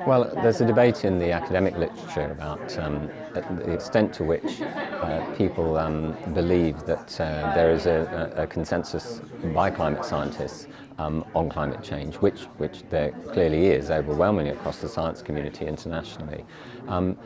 Well, there's a debate in the academic literature about um, the extent to which uh, people um, believe that uh, there is a, a, consensus by climate scientists um, on climate change, which, which there clearly is overwhelmingly across the science community internationally. Um,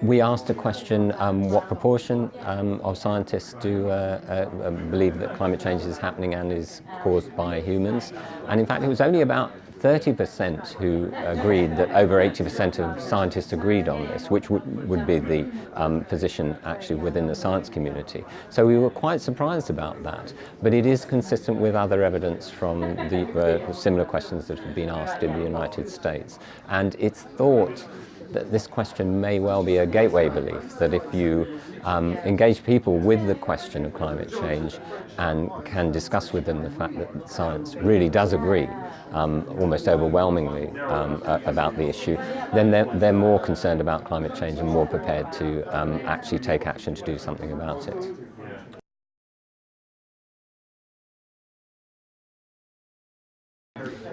we asked a question, um, what proportion um, of scientists do uh, uh, believe that climate change is happening and is caused by humans? And in fact, it was only about 30% who agreed that over 80% of scientists agreed on this, which would be the um, position actually within the science community. So we were quite surprised about that, but it is consistent with other evidence from the uh, similar questions that have been asked in the United States. And it's thought that this question may well be a gateway belief, that if you um, engage people with the question of climate change and can discuss with them the fact that science really does agree um, almost overwhelmingly um, about the issue, then they're, they're, more concerned about climate change and more prepared to um, actually take action to do something about it.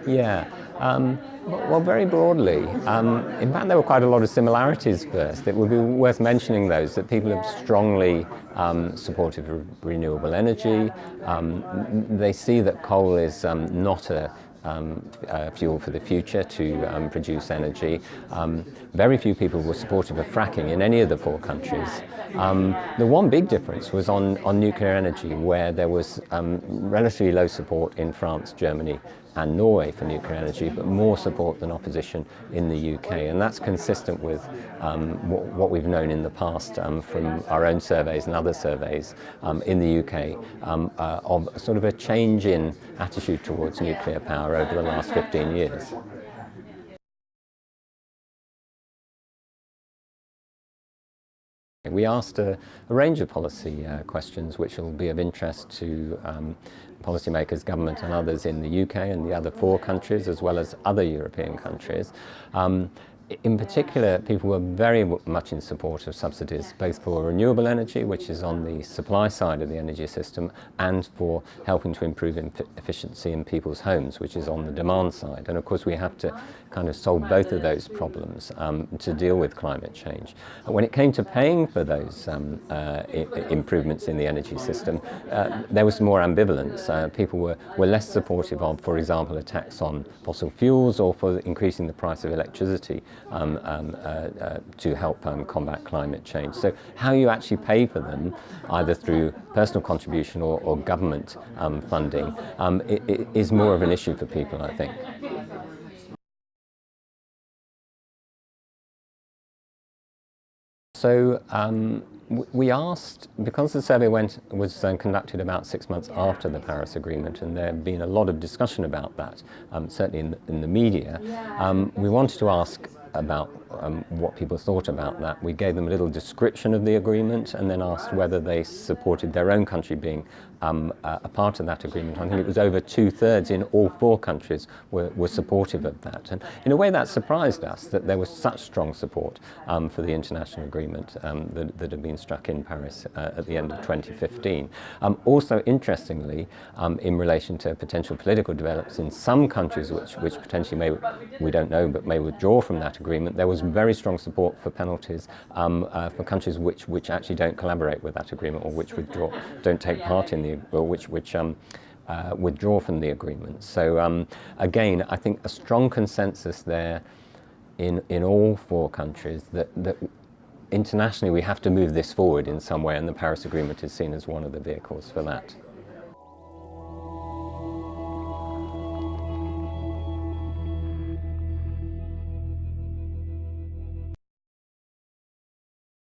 Yeah, um, well, very broadly. Um, in fact, there were quite a lot of similarities first. It would be worth mentioning those, that people are strongly um, supportive of renewable energy. Um, they see that coal is um, not a um, uh, fuel for the future to um, produce energy. Um, very few people were supportive of fracking in any of the four countries. Um, the one big difference was on, on nuclear energy, where there was relatively low support in France, Germany, and Norway for nuclear energy, but more support than opposition in the UK. And that's consistent with um, what, we've known in the past um, from our own surveys and other surveys um, in the UK um, uh, of sort of a change in attitude towards nuclear power over the last 15 years. We asked a, a range of policy uh, questions which will be of interest to um, policymakers, government and others in the UK and the other four countries as well as other European countries. Um, in particular, people were very much in support of subsidies, both for renewable energy, which is on the supply side of the energy system, and for helping to improve efficiency in people's homes, which is on the demand side. And of course, we have to kind of solve both of those problems um, to deal with climate change. And when it came to paying for those um, uh, improvements in the energy system, uh, there was more ambivalence. Uh, people were, were less supportive of, for example, a tax on fossil fuels or for increasing the price of electricity um, um, uh, uh, to help um, combat climate change. So how you actually pay for them, either through personal contribution or, or government um, funding, um, it, it is more of an issue for people, I think. So um, we asked, because the survey went, was uh, conducted about six months after the Paris Agreement, and there had been a lot of discussion about that, um, certainly in the, in the media, um, we wanted to ask about um, what people thought about that. We gave them a little description of the agreement and then asked whether they supported their own country being um, a part of that agreement. I think it was over two-thirds in all four countries were, were supportive of that. And in a way that surprised us that there was such strong support um, for the international agreement um, that, that, had been struck in Paris uh, at the end of 2015. Um, also, interestingly, um, in relation to potential political developments in some countries which, which potentially may, we don't know, but may withdraw from agreement, there was very strong support for penalties um, uh, for countries which, which actually don't collaborate with that agreement or which withdraw, don't take part in the, or which, which um, uh, withdraw from the agreement. So um, again, I think a strong consensus there in, in all four countries that, that internationally we have to move this forward in some way and the Paris Agreement is seen as one of the vehicles for that.